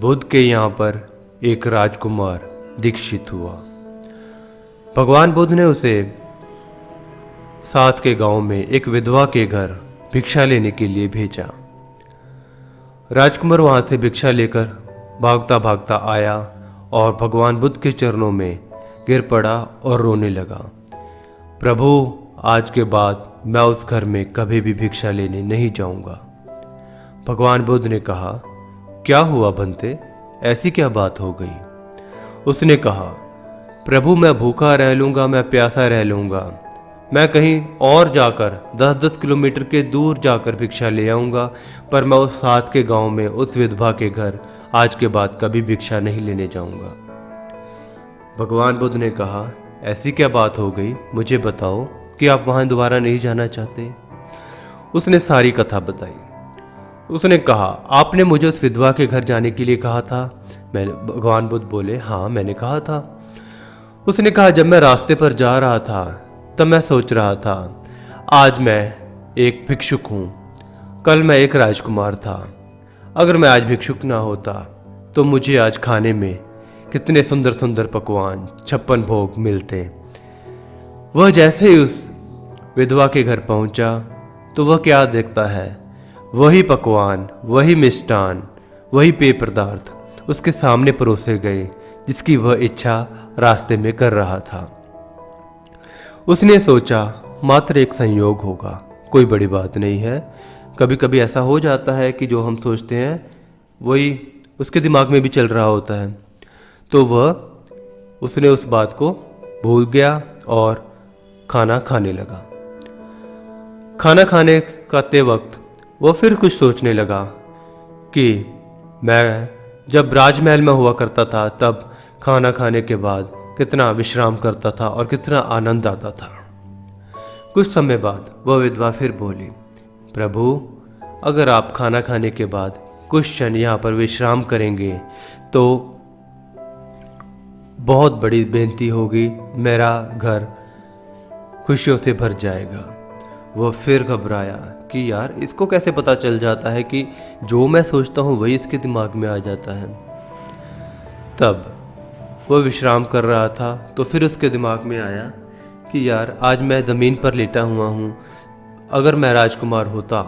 बुद्ध के यहाँ पर एक राजकुमार दीक्षित हुआ। भगवान बुद्ध ने उसे साथ के गाँव में एक विधवा के घर भिक्षा लेने के लिए भेजा। राजकुमार वहाँ से भिक्षा लेकर भागता भागता आया और भगवान बुद्ध के चरणों में गिर पड़ा और रोने लगा। प्रभु, आज के बाद मैं उस घर में कभी भी भिक्षा लेने नहीं जाऊँगा। भगवान बुद्ध ने कहा क्या हुआ बनते ऐसी क्या बात हो गई? उसने कहा, प्रभु, मैं भूखा रह लूँगा, मैं प्यासा रह लूँगा। मैं कहीं और जाकर दस दस किलोमीटर के दूर जाकर भिक्षा ले आऊँगा, पर मैं उस साथ के गाँव में, उस विधवा के घर, आज के बाद कभी भिक्षा नहीं लेने जाऊँगा। भगवान बुद्ध ने कहा, ऐसी क्या बात हो गई? मुझे बताओ, कि आप वहाँ दोबारा नहीं जाना चाहते? उसने सारी कथा बताई। उसने कहा, आपने मुझे उस विधवा के घर जाने के लिए कहा था? मैंने भगवान बुद्ध बोले हाँ मैंने कहा था। उसने कहा, जब मैं रास्ते पर जा रहा था, तब मैं सोच रहा था, आज मैं एक भिक्षुक हूँ। कल मैं एक राजकुमार था। अगर मैं आज भिक्षुक ना होता तो मुझे आज खाने में कितने सुंदर सुंदर पकवान, छप्पन भोग मिलते। वह जैसे ही उस विधवा के घर पहुँचा तो वह क्या देखता है? वही पकवान, वही मिष्टान वही पेय पदार्थ उसके सामने परोसे गए, जिसकी वह इच्छा रास्ते में कर रहा था। उसने सोचा, मात्र एक संयोग होगा, कोई बड़ी बात नहीं है। कभी कभी ऐसा हो जाता है कि जो हम सोचते हैं, वही उसके दिमाग में भी चल रहा होता है। तो वह, उसने उस बात को भूल गया और खाना खाने लगा। खाना खाने खाते वक्त वो फिर कुछ सोचने लगा कि मैं जब राजमहल में हुआ करता था, तब खाना खाने के बाद कितना विश्राम करता था और कितना आनंद आता था। कुछ समय बाद वह विधवा फिर बोली, प्रभु, अगर आप खाना खाने के बाद कुछ क्षण यहाँ पर विश्राम करेंगे तो बहुत बड़ी बेनती होगी, मेरा घर खुशियों से भर जाएगा। वह फिर घबराया कि यार, इसको कैसे पता चल जाता है कि जो मैं सोचता हूँ वही इसके दिमाग में आ जाता है? तब वह विश्राम कर रहा था तो फिर उसके दिमाग में आया कि यार, आज मैं ज़मीन पर लेटा हुआ हूँ। अगर मैं राजकुमार होता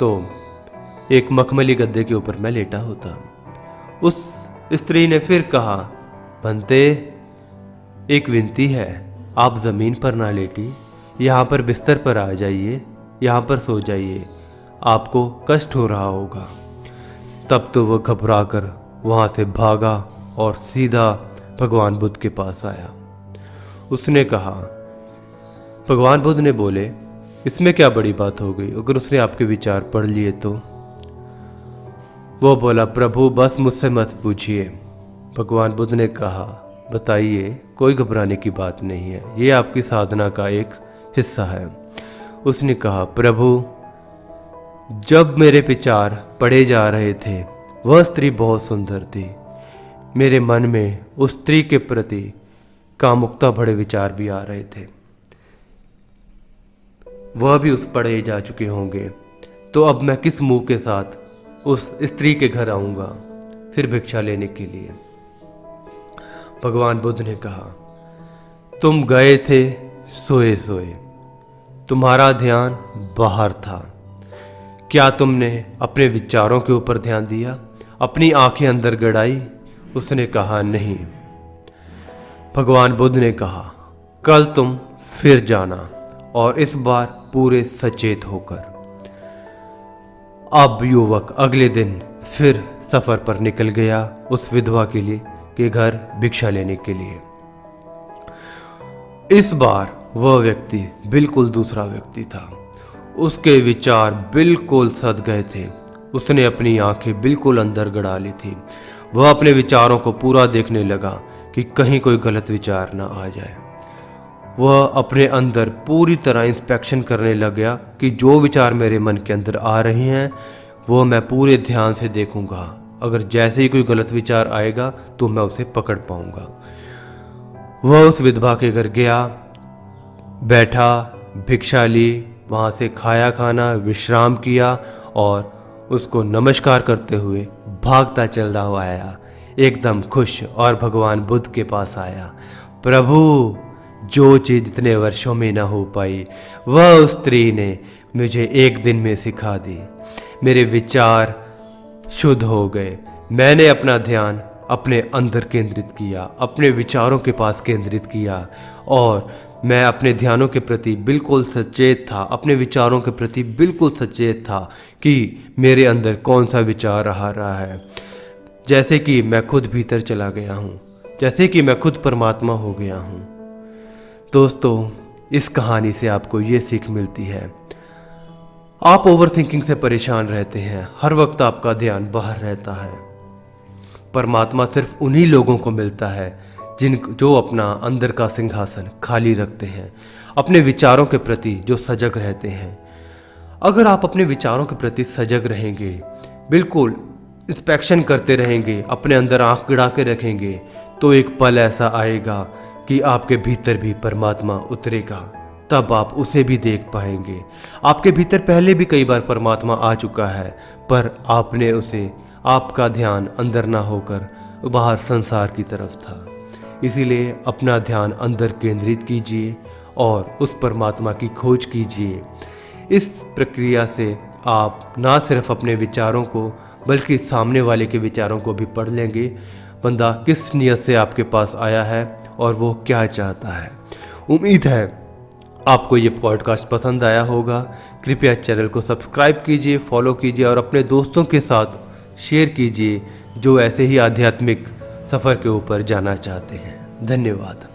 तो एक मखमली गद्दे के ऊपर मैं लेटा होता। उस स्त्री ने फिर कहा बनते एक विनती है, आप ज़मीन पर ना लेटी, यहाँ पर बिस्तर पर आ जाइए यहाँ पर सो जाइए। आपको कष्ट हो रहा होगा। तब तो वह घबरा कर वहाँ से भागा और सीधा भगवान बुद्ध के पास आया। उसने कहा, भगवान बुद्ध ने बोले, इसमें क्या बड़ी बात हो गई? अगर उसने आपके विचार पढ़ लिए तो? वो बोला, प्रभु, बस मुझसे मत पूछिए। भगवान बुद्ध ने कहा, बताइए, कोई घबराने की बात नहीं है। ये आपकी साधना का एक हिस्सा है। उसने कहा, प्रभु, जब मेरे विचार पढ़े जा रहे थे, वह स्त्री बहुत सुंदर थी। मेरे मन में उस स्त्री के प्रति कामुकता भरे विचार भी आ रहे थे। वह भी उस पढ़े जा चुके होंगे। तो अब मैं किस मुँह के साथ उस स्त्री के घर आऊँगा, फिर भिक्षा लेने के लिए? भगवान बुद्ध ने कहा, तुम गए थे सोए सोए तुम्हारा ध्यान बाहर था। क्या तुमने अपने विचारों के ऊपर ध्यान दिया? अपनी आँखें अंदर गड़ाई? उसने कहा, नहीं। भगवान बुद्ध ने कहा, कल तुम फिर जाना और इस बार पूरे सचेत होकर। अब युवक अगले दिन फिर सफ़र पर निकल गया उस विधवा के लिए, के घर भिक्षा लेने के लिए। इस बार वह व्यक्ति बिल्कुल दूसरा व्यक्ति था। उसके विचार बिल्कुल सद गए थे। उसने अपनी आँखें बिल्कुल अंदर गड़ा ली थी। वह अपने विचारों को पूरा देखने लगा कि कहीं कोई गलत विचार ना आ जाए। वह अपने अंदर पूरी तरह इंस्पेक्शन करने लग गया कि जो विचार मेरे मन के अंदर आ रहे हैं, वो मैं पूरे ध्यान से देखूँगा। अगर जैसे ही कोई गलत विचार आएगा तो मैं उसे पकड़ पाऊँगा। वह उस विधवा के घर गया। बैठा, भिक्षा ली, वहाँ से खाया खाना, विश्राम किया और उसको नमस्कार करते हुए भागता चल रहा हुआ आया। एकदम खुश और भगवान बुद्ध के पास आया। प्रभु, जो चीज़ इतने वर्षों में न हो पाई, वह उस स्त्री ने मुझे एक दिन में सिखा दी। मेरे विचार शुद्ध हो गए। मैंने अपना ध्यान अपने अंदर केंद्रित किया, अपने विचारों के पास केंद्रित किया और मैं अपने ध्यानों के प्रति बिल्कुल सचेत था, अपने विचारों के प्रति बिल्कुल सचेत था कि मेरे अंदर कौन सा विचार आ रहा है। जैसे कि मैं खुद भीतर चला गया हूँ, जैसे कि मैं खुद परमात्मा हो गया हूँ। दोस्तों, इस कहानी से आपको ये सीख मिलती है। आप ओवर थिंकिंग से परेशान रहते हैं, हर वक्त आपका ध्यान बाहर रहता है। परमात्मा सिर्फ़ उन्हीं लोगों को मिलता है जिन जो अपना अंदर का सिंहासन खाली रखते हैं, अपने विचारों के प्रति जो सजग रहते हैं। अगर आप अपने विचारों के प्रति सजग रहेंगे, बिल्कुल इंस्पेक्शन करते रहेंगे, अपने अंदर आँख गिड़ा के रखेंगे तो एक पल ऐसा आएगा कि आपके भीतर भी परमात्मा उतरेगा। तब आप उसे भी देख पाएँगे। आपके भीतर पहले भी कई बार परमात्मा आ चुका है, पर आपने उसे, आपका ध्यान अंदर ना होकर बाहर संसार की तरफ़ था। इसीलिए अपना ध्यान अंदर केंद्रित कीजिए और उस परमात्मा की खोज कीजिए। इस प्रक्रिया से आप ना सिर्फ़ अपने विचारों को, बल्कि सामने वाले के विचारों को भी पढ़ लेंगे। बंदा किस नियत से आपके पास आया है और वो क्या चाहता है। उम्मीद है आपको ये पॉडकास्ट पसंद आया होगा। कृपया चैनल को सब्सक्राइब कीजिए, फॉलो कीजिए और अपने दोस्तों के साथ शेयर कीजिए, जो ऐसे ही आध्यात्मिक सफ़र के ऊपर जाना चाहते हैं। धन्यवाद।